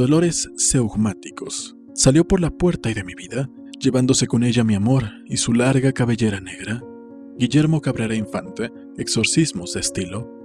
dolores seugmáticos. Salió por la puerta y de mi vida, llevándose con ella mi amor y su larga cabellera negra. Guillermo Cabrera Infante, Exorcismos de estilo,